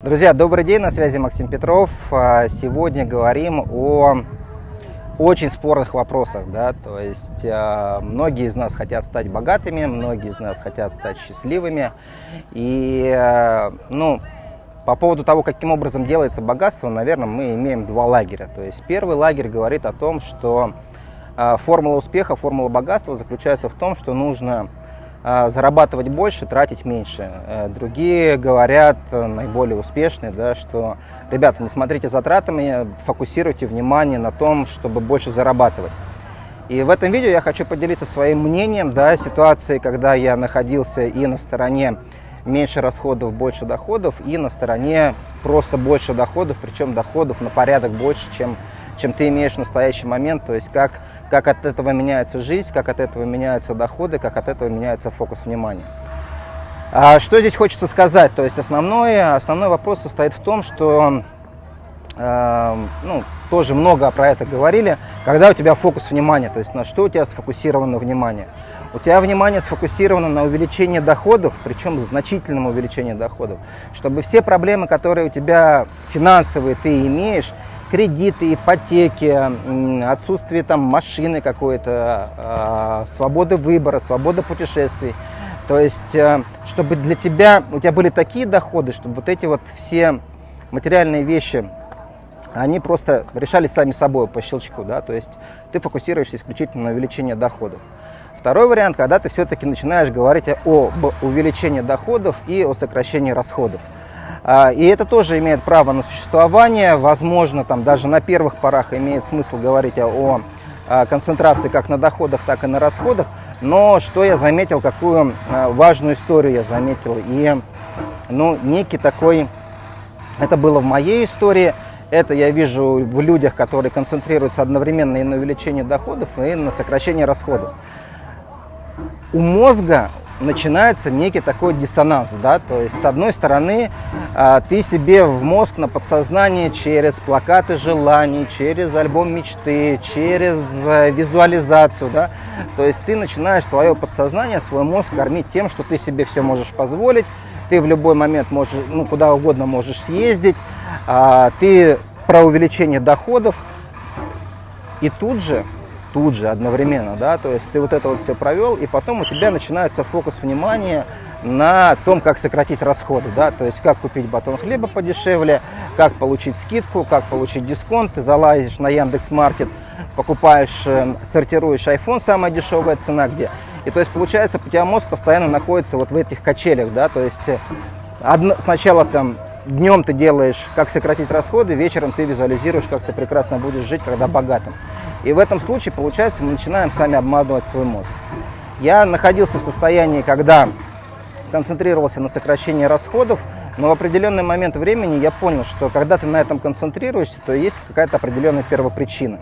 Друзья, добрый день, на связи Максим Петров. А, сегодня говорим о очень спорных вопросах, да, то есть э, многие из нас хотят стать богатыми, многие из нас хотят стать счастливыми, и, э, ну, по поводу того, каким образом делается богатство, наверное, мы имеем два лагеря. То есть первый лагерь говорит о том, что формула успеха, формула богатства заключается в том, что нужно а, зарабатывать больше, тратить меньше. Э, другие говорят, э, наиболее успешные, да, что, ребята, не смотрите затратами, фокусируйте внимание на том, чтобы больше зарабатывать. И в этом видео я хочу поделиться своим мнением, да, ситуации, когда я находился и на стороне меньше расходов, больше доходов, и на стороне просто больше доходов, причем доходов на порядок больше, чем, чем ты имеешь в настоящий момент, то есть как как от этого меняется жизнь, как от этого меняются доходы, как от этого меняется фокус внимания. А что здесь хочется сказать? То есть основной, основной вопрос состоит в том, что э, ну, тоже много про это говорили, когда у тебя фокус внимания, то есть на что у тебя сфокусировано внимание. У тебя внимание сфокусировано на увеличении доходов, причем значительном увеличении доходов, чтобы все проблемы, которые у тебя финансовые ты имеешь, кредиты, ипотеки, отсутствие там машины какой-то, а, свободы выбора, свобода путешествий. То есть, э, чтобы для тебя, у тебя были такие доходы, чтобы вот эти вот все материальные вещи, они просто решались сами собой по щелчку, да, то есть ты фокусируешься исключительно на увеличении доходов. Второй вариант, когда ты все-таки начинаешь говорить об увеличении доходов и о сокращении расходов. А, и это тоже имеет право на существование. Возможно, там даже на первых порах имеет смысл говорить о концентрации как на доходах, так и на расходах. Но что я заметил, какую а, важную историю я заметил. И ну, некий такой, это было в моей истории, это я вижу в людях, которые концентрируются одновременно и на увеличении доходов, и на сокращении расходов. У мозга начинается некий такой диссонанс, да, то есть с одной стороны а, ты себе в мозг на подсознание через плакаты желаний, через альбом мечты, через э, визуализацию, да, то есть ты начинаешь свое подсознание, свой мозг кормить тем, что ты себе все можешь позволить, ты в любой момент можешь, ну, куда угодно можешь съездить, а, ты про увеличение доходов, и тут же тут же, одновременно, да, то есть ты вот это вот все провел, и потом у тебя начинается фокус внимания на том, как сократить расходы, да, то есть как купить батон хлеба подешевле, как получить скидку, как получить дисконт, ты залазишь на Яндекс.Маркет, покупаешь, э, сортируешь iPhone, самая дешевая цена где, и то есть получается, у тебя мозг постоянно находится вот в этих качелях, да, то есть э, одно, сначала там днем ты делаешь, как сократить расходы, вечером ты визуализируешь, как ты прекрасно будешь жить, когда богатым. И в этом случае, получается, мы начинаем сами обманывать свой мозг. Я находился в состоянии, когда концентрировался на сокращении расходов, но в определенный момент времени я понял, что когда ты на этом концентрируешься, то есть какая-то определенная первопричина.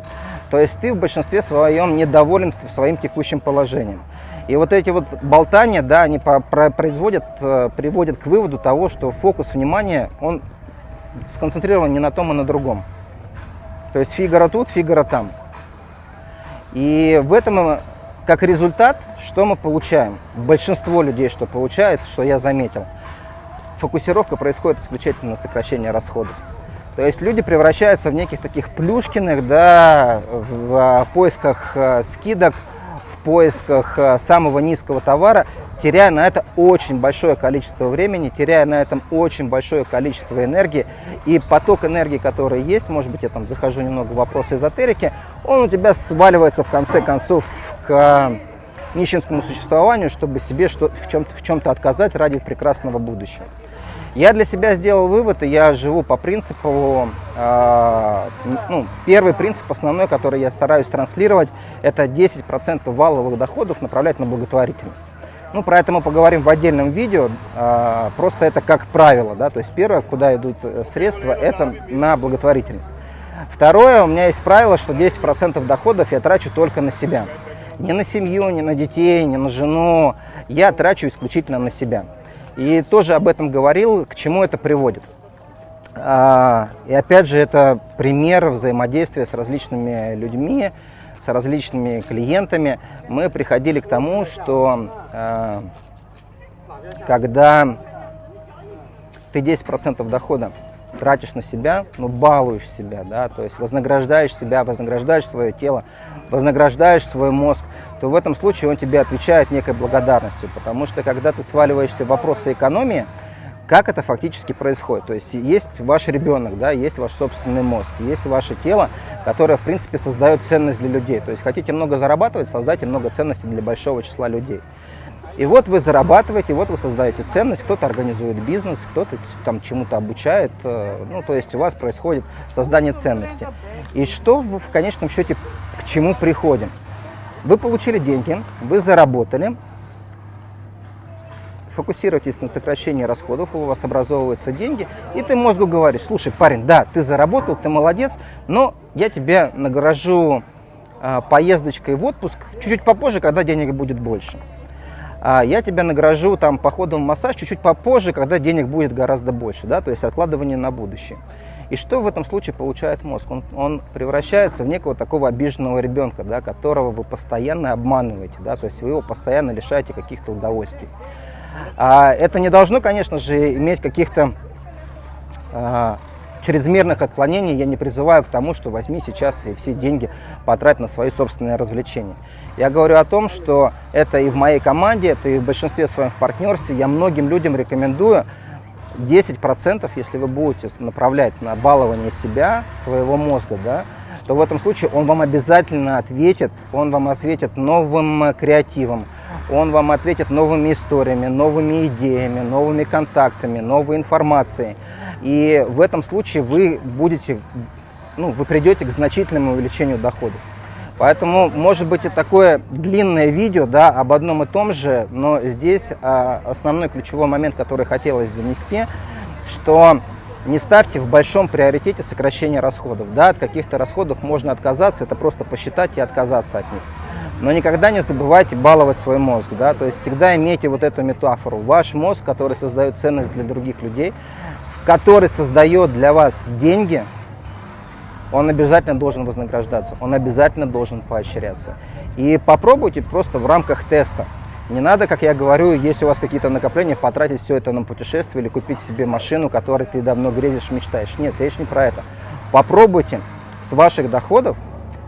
То есть ты в большинстве своем недоволен своим текущим положением. И вот эти вот болтания, да, они производят, э, приводят к выводу того, что фокус внимания, он сконцентрирован не на том, а на другом. То есть Фигаро тут, Фигаро там. И в этом, как результат, что мы получаем? Большинство людей, что получает, что я заметил, фокусировка происходит исключительно на сокращение расходов. То есть люди превращаются в неких таких плюшкиных, да, в поисках э, скидок, в поисках э, самого низкого товара, теряя на это очень большое количество времени, теряя на этом очень большое количество энергии. И поток энергии, который есть, может быть, я там захожу немного в вопросы эзотерики, он у тебя сваливается в конце концов к нищенскому существованию, чтобы себе что, в чем-то в чем отказать ради прекрасного будущего. Я для себя сделал вывод, и я живу по принципу, э, ну, первый принцип основной, который я стараюсь транслировать, это 10% валовых доходов направлять на благотворительность. Ну, про это мы поговорим в отдельном видео, а, просто это как правило, да, то есть первое, куда идут э, средства, это на благотворительность. Второе, у меня есть правило, что 10% доходов я трачу только на себя. Не на семью, не на детей, не на жену, я трачу исключительно на себя. И тоже об этом говорил, к чему это приводит. А, и опять же, это пример взаимодействия с различными людьми, с различными клиентами, мы приходили к тому, что когда ты 10% дохода тратишь на себя, ну, балуешь себя, да, то есть вознаграждаешь себя, вознаграждаешь свое тело, вознаграждаешь свой мозг, то в этом случае он тебе отвечает некой благодарностью, потому что когда ты сваливаешься в вопросы экономии, как это фактически происходит. То есть есть ваш ребенок, да, есть ваш собственный мозг, есть ваше тело, которое, в принципе, создает ценность для людей. То есть хотите много зарабатывать, создайте много ценностей для большого числа людей. И вот вы зарабатываете, вот вы создаете ценность, кто-то организует бизнес, кто-то там чему-то обучает, э, ну, то есть у вас происходит создание ценности. И что в, в конечном счете к чему приходим? Вы получили деньги, вы заработали, фокусируйтесь на сокращении расходов, у вас образовываются деньги, и ты мозгу говоришь, слушай, парень, да, ты заработал, ты молодец, но я тебе награжу э, поездочкой в отпуск чуть-чуть попозже, когда денег будет больше. А я тебя награжу там походом в массаж чуть-чуть попозже, когда денег будет гораздо больше, да, то есть откладывание на будущее. И что в этом случае получает мозг? Он, он превращается в некого такого обиженного ребенка, да, которого вы постоянно обманываете, да, то есть вы его постоянно лишаете каких-то удовольствий. А это не должно, конечно же, иметь каких-то а, чрезмерных отклонений. Я не призываю к тому, что возьми сейчас и все деньги потрать на свои собственные развлечения. Я говорю о том, что это и в моей команде, это и в большинстве своем в партнерстве. Я многим людям рекомендую 10%, если вы будете направлять на балование себя, своего мозга, да, то в этом случае он вам обязательно ответит, он вам ответит новым креативом, он вам ответит новыми историями, новыми идеями, новыми контактами, новой информацией. И в этом случае вы будете, ну, вы придете к значительному увеличению доходов. Поэтому может быть и такое длинное видео да, об одном и том же, но здесь а, основной ключевой момент, который хотелось донести, что не ставьте в большом приоритете сокращение расходов. Да, от каких-то расходов можно отказаться, это просто посчитать и отказаться от них. Но никогда не забывайте баловать свой мозг, да, то есть всегда имейте вот эту метафору. Ваш мозг, который создает ценность для других людей, который создает для вас деньги, он обязательно должен вознаграждаться, он обязательно должен поощряться. И попробуйте просто в рамках теста. Не надо, как я говорю, если у вас какие-то накопления, потратить все это на путешествие или купить себе машину, которой ты давно грезишь, мечтаешь. Нет, речь не про это. Попробуйте с ваших доходов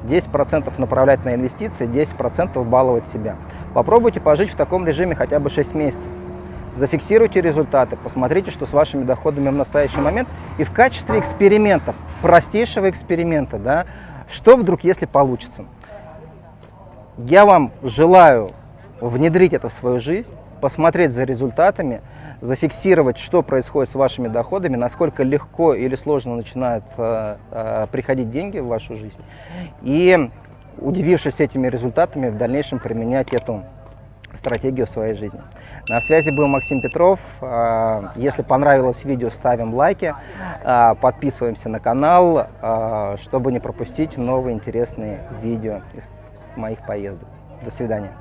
10% направлять на инвестиции, 10% баловать себя. Попробуйте пожить в таком режиме хотя бы 6 месяцев. Зафиксируйте результаты, посмотрите, что с вашими доходами в настоящий момент. И в качестве эксперимента, простейшего эксперимента, да, что вдруг, если получится. Я вам желаю внедрить это в свою жизнь, посмотреть за результатами, зафиксировать, что происходит с вашими доходами, насколько легко или сложно начинают э, э, приходить деньги в вашу жизнь. И, удивившись этими результатами, в дальнейшем применять эту стратегию своей жизни. На связи был Максим Петров. Э, если понравилось видео, ставим лайки, э, подписываемся на канал, э, чтобы не пропустить новые интересные видео из моих поездок. До свидания.